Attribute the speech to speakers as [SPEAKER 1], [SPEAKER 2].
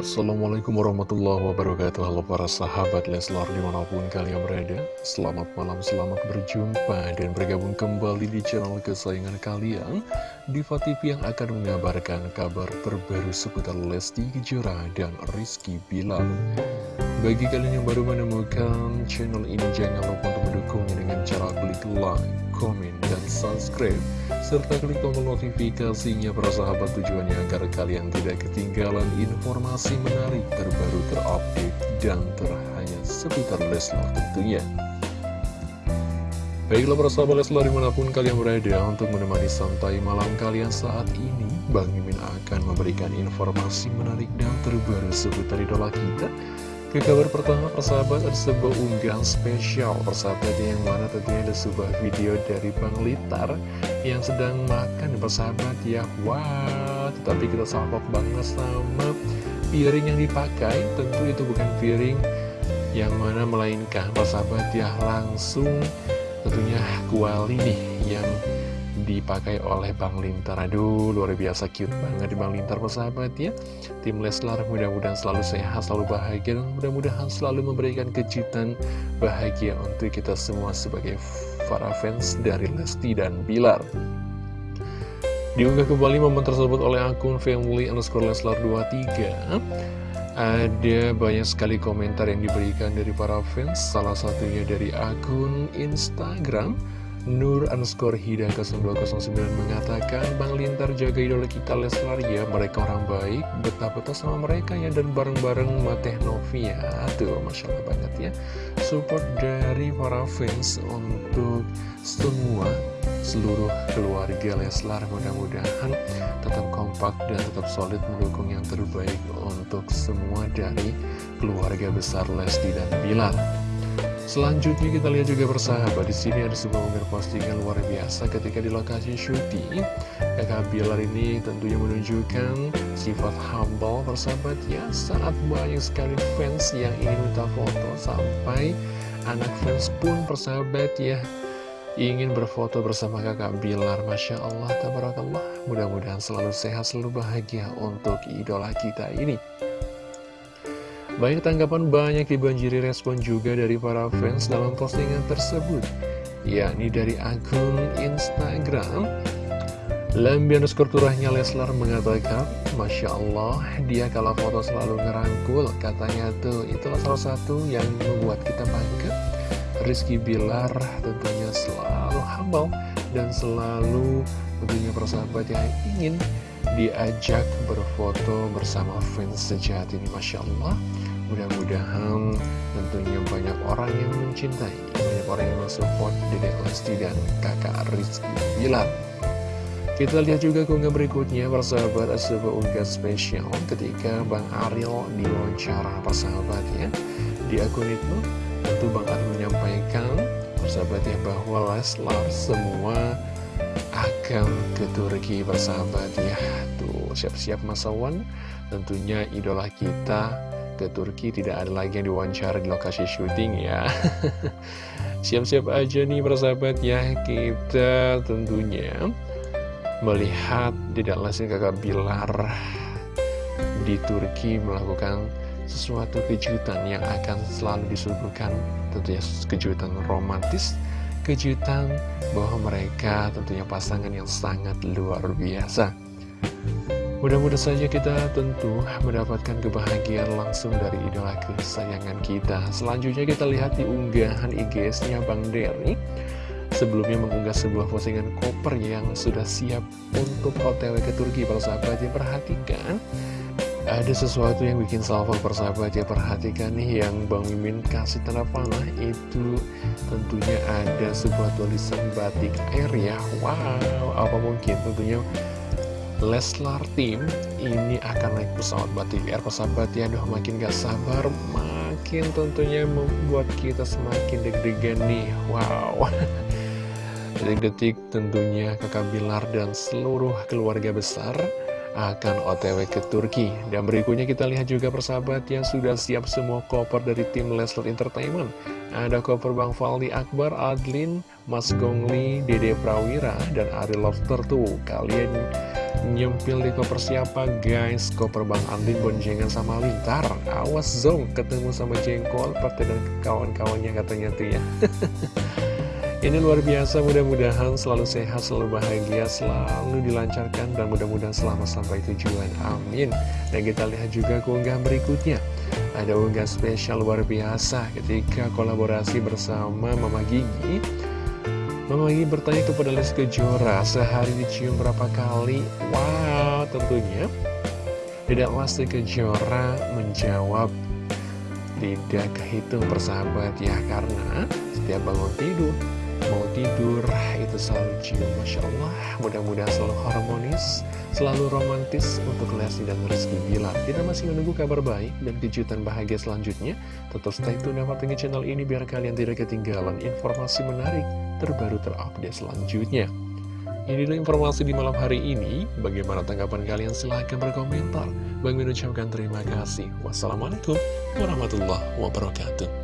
[SPEAKER 1] Assalamualaikum warahmatullahi wabarakatuh. Halo para sahabat Leslar di mana pun kalian berada. Selamat malam, selamat berjumpa Dan bergabung kembali di channel kesayangan kalian. Diva TV yang akan mengabarkan kabar terbaru seputar Lesti Kejora dan Rizky Bilar Bagi kalian yang baru menemukan channel ini Jangan lupa untuk mendukungnya dengan cara klik like, komen, dan subscribe serta klik tombol notifikasinya para sahabat tujuannya agar kalian tidak ketinggalan informasi menarik terbaru terupdate dan terhangat seputar Leslar tentunya. Baiklah para sahabat Leslar di mana pun kalian berada untuk menemani santai malam kalian saat ini Bang Mimin akan memberikan informasi menarik dan terbaru seputar idola kita ke kabar pertama persahabat ada sebuah unggahan spesial. Persahabat yang mana tentunya ada sebuah video dari Bang Litar yang sedang makan persahabat ya Wah tetapi kita salpok banget sama piring yang dipakai. Tentu itu bukan piring yang mana melainkan persahabat ya langsung tentunya kuali nih yang dipakai oleh Bang Lintar. Aduh luar biasa cute banget di Bang Lintar persahabat ya. Tim Leslar mudah-mudahan selalu sehat, selalu bahagia Dan mudah-mudahan selalu memberikan kejutan bahagia untuk kita semua sebagai para fans dari Lesti dan Bilar. Diunggah kembali momen tersebut oleh akun family underscore Leslar 23 ada banyak sekali komentar yang diberikan dari para fans Salah satunya dari akun Instagram Nur underscore Hida 0209 mengatakan Bang Lintar jaga idola kita Leslar ya Mereka orang baik Betah-betah sama mereka ya Dan bareng-bareng Mateh Novia Tuh Masya Allah banget ya. Support dari para fans Untuk semua Seluruh keluarga Leslar Mudah-mudahan tetap kompak Dan tetap solid mendukung yang terbaik Untuk semua dari keluarga besar Lesti dan Bilar Selanjutnya kita lihat juga bersahabat di sini ada sebuah unggahan postingan luar biasa ketika di lokasi syuting. Kakak Bilar ini tentunya menunjukkan sifat humble bersahabat ya saat banyak sekali fans yang ingin minta foto sampai anak fans pun persahabat ya ingin berfoto bersama kakak Bilar. Masya Allah, Tabarakallah. Mudah-mudahan selalu sehat, selalu bahagia untuk idola kita ini Banyak tanggapan banyak dibanjiri respon juga dari para fans dalam postingan tersebut yakni dari akun Instagram. Lambian skurturahnya Leslar mengatakan Masya Allah dia kalau foto selalu ngerangkul katanya tuh. Itulah salah satu yang membuat kita bangga. Rizky Bilar tentunya selalu humble dan selalu tentunya persahabat yang ingin diajak berfoto bersama fans sejati ini Masya Allah Mudah-mudahan tentunya banyak orang yang mencintai, banyak orang yang mensupport Dedek Lesti dan kakak Rizky Bilar. Kita lihat juga keunggah berikutnya persahabat sebuah unggah spesial ketika Bang Ariel diwawancara persahabat ya. Di akun itu tentu Bang Ariel menyampaikan persahabat ya bahwa Leslar semua akan ke Turki persahabat ya. Tuh siap-siap Mas Awan. Tentunya idola kita ke Turki tidak ada lagi yang diwawancara di lokasi syuting ya. Siap-siap aja nih persahabat ya. Kita tentunya melihat tidak langsung kakak Bilar di Turki melakukan sesuatu kejutan yang akan selalu disuguhkan. Tentunya kejutan romantis kejutan bahwa mereka tentunya pasangan yang sangat luar biasa Mudah-mudahan saja kita tentu mendapatkan kebahagiaan langsung dari idola kesayangan kita. Selanjutnya kita lihat di unggahan IGS-nya Bang Derry. Sebelumnya mengunggah sebuah postingan koper yang sudah siap untuk OTW ke Turki, para sahabat ya perhatikan. Ada sesuatu yang bikin salvo persahabat ya perhatikan nih yang Bang Mimin kasih tanda panah itu tentunya ada sebuah tulisan batik air ya. Wow apa mungkin? Tentunya Leslar Team ini akan naik pesawat batik air. Persahabat ya Aduh makin gak sabar makin tentunya membuat kita semakin deg-degan nih. Wow. Detik-detik tentunya kakak Bilar dan seluruh keluarga besar akan otw ke Turki. Dan berikutnya kita lihat juga persahabat yang sudah siap semua koper dari tim Leslar Entertainment. Ada koper Bang Faldi Akbar, Adlin, Mas Gongli, Dede Prawira, dan Ari Lobster tuh. Kalian nyempil di koper siapa guys? Koper Bang Andin boncengan sama Lintar. Awas zong ketemu sama Jengkol Partai dan kawan-kawannya katanya tuh ya Ini luar biasa mudah-mudahan selalu sehat, selalu bahagia, selalu dilancarkan Dan mudah-mudahan selamat sampai tujuan, amin. Dan kita lihat juga keunggahan berikutnya. Ada unggah spesial luar biasa ketika kolaborasi bersama Mama Gigi. Mama Gigi bertanya kepada Les Kejora, sehari dicium berapa kali? Wow, tentunya. Tidak Lesti Kejora menjawab tidak kehitung persahabat ya karena setiap bangun tidur mau tidur itu selalu cium Masya Allah mudah-mudahan selalu harmonis selalu romantis untuk Lesti dan Rizky Bilar kita masih menunggu kabar baik dan kejutan bahagia selanjutnya tetap stay tune dan pantengin channel ini biar kalian tidak ketinggalan informasi menarik terbaru terupdate selanjutnya Inilah informasi di malam hari ini. Bagaimana tanggapan kalian? Silahkan berkomentar. Bang mengucapkan terima kasih. Wassalamualaikum warahmatullahi wabarakatuh.